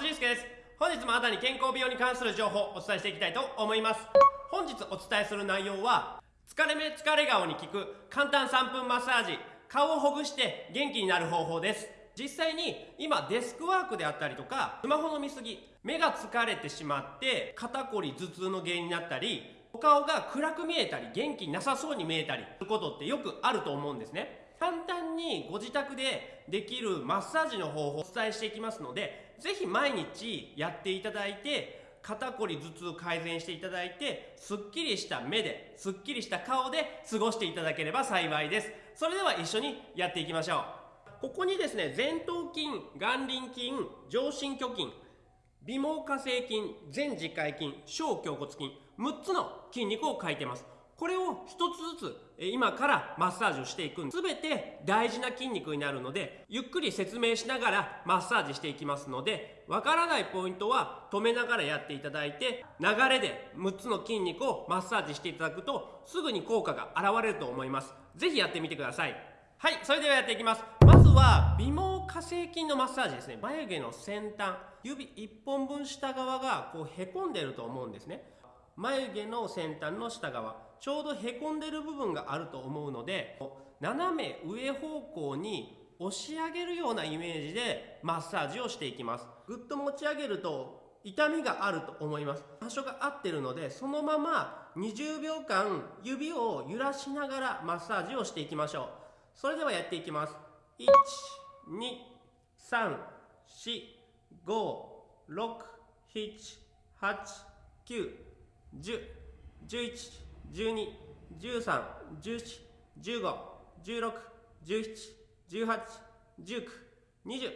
辻介です。本日もあなたに健康美容に関する情報をお伝えしていきたいと思います。本日お伝えする内容は疲れ目疲れ顔に効く簡単3分マッサージ顔をほぐして元気になる方法です。実際に今デスクワークであったりとかスマホの見過ぎ目が疲れてしまって肩こり頭痛の原因になったりお顔が暗く見えたり元気なさそうに見えたりすることってよくあると思うんですね。簡単にご自宅でできるマッサージの方法をお伝えしていきますので是非毎日やっていただいて肩こり頭痛改善していただいてすっきりした目ですっきりした顔で過ごしていただければ幸いです。それでは一緒にやっていきましょう。ここにですね前頭筋眼輪筋上伸虚筋微毛下性筋前耳介筋小胸骨筋6つの筋肉を書いてます。これを一つずつ今からマッサージをしていく全て大事な筋肉になるのでゆっくり説明しながらマッサージしていきますのでわからないポイントは止めながらやっていただいて流れで6つの筋肉をマッサージしていただくとすぐに効果が現れると思います。是非やってみてください。はいそれではやっていきます。まずは微毛下性筋のマッサージですね。眉毛の先端指1本分下側がこうへこんでると思うんですね。眉毛の先端の下側。ちょうどへこんでる部分があると思うので斜め上方向に押し上げるようなイメージでマッサージをしていきます。ぐっと持ち上げると痛みがあると思います。場所が合ってるのでそのまま20秒間指を揺らしながらマッサージをしていきましょう。それではやっていきます。1234567891011 12、13、14、15、16、17、18、19、20。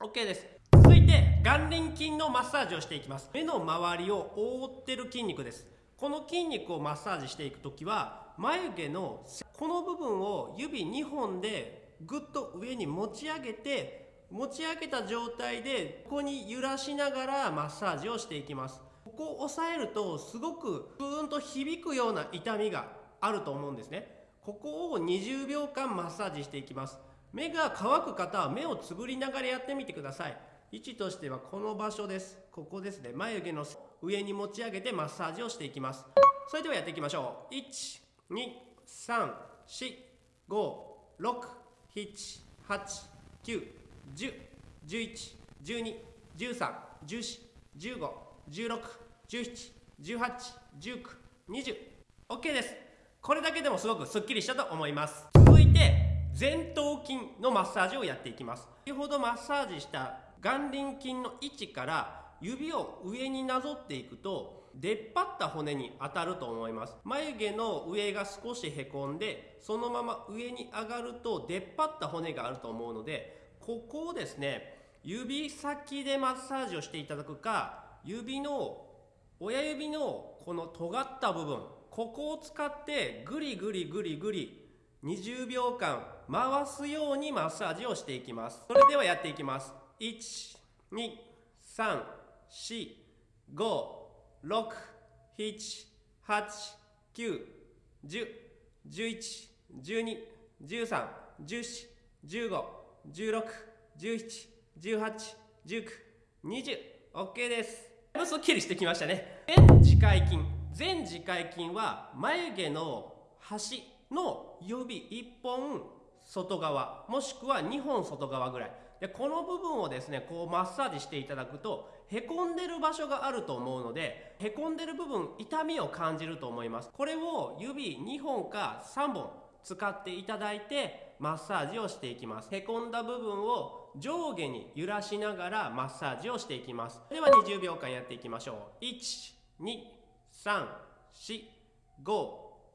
OK です。続いて、眼輪筋のマッサージをしていきます。目の周りを覆ってる筋肉です。この筋肉をマッサージしていくときは、眉毛のこの部分を指2本でぐっと上に持ち上げて、持ち上げた状態でここに揺らしながらマッサージをしていきます。ここを押さえるとすごくブーンと響くような痛みがあると思うんですね。ここを20秒間マッサージしていきます。目が乾く方は目をつぶりながらやってみてください。位置としてはこの場所です。ここですね。眉毛の上に持ち上げてマッサージをしていきます。それではやっていきましょう。1 2 3 4 5 6 7 8 9 1 0 1 1 1 2 1 3 1 4 1 5 1617181920OK です。これだけでもすごくすっきりしたと思います。続いて前頭筋のマッサージをやっていきます。先ほどマッサージした眼輪筋の位置から指を上になぞっていくと出っ張った骨に当たると思います。眉毛の上が少しへこんでそのまま上に上がると出っ張った骨があると思うのでここをですね指先でマッサージをしていただくか指の親指のこの尖った部分ここを使ってグリグリグリグリ20秒間回すようにマッサージをしていきます。それではやっていきます。1 2 3 4 5 6 7 8 9 10 11 12 13 14 15 16 17 18 19 20 OK です。すっきりしてきましたね。前耳介筋前耳介筋は眉毛の端の指1本外側もしくは2本外側ぐらい。でこの部分をですねこうマッサージしていただくとへこんでる場所があると思うのでへこんでる部分痛みを感じると思います。これを指2本か3本使っていただいてマッサージをしていきます。へこんだ部分を上下に揺らしながらマッサージをしていきます。では20秒間やっていきましょう。1 2 3 4 5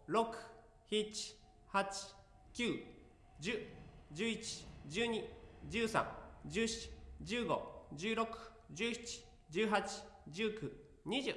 6 7 8 9 10 11 12 13 14 15 16 17 18 19 20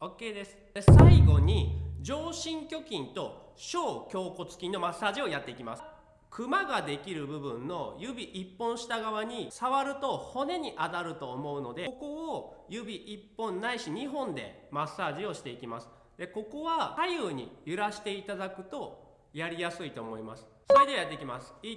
OK です。最後に上伸虚筋と小胸骨筋のマッサージをやっていきます。クマができる部分の指1本下側に触ると骨に当たると思うのでここを指1本ないし2本でマッサージをしていきます。でここは左右に揺らしていただくとやりやすいと思います。それではやっていきます。1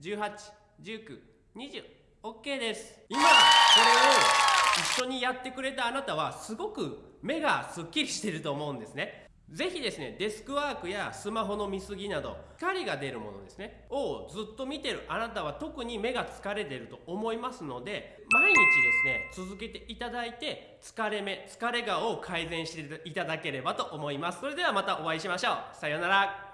181920 OK です。今、これを一緒にやってくれたあなたは、すごく目がすっきりしてると思うんですね。ぜひですね、デスクワークやスマホの見過ぎなど、光が出るものですね、をずっと見てるあなたは特に目が疲れてると思いますので、毎日ですね、続けていただいて、疲れ目、疲れ顔を改善していただければと思います。それではまたお会いしましょう。さようなら。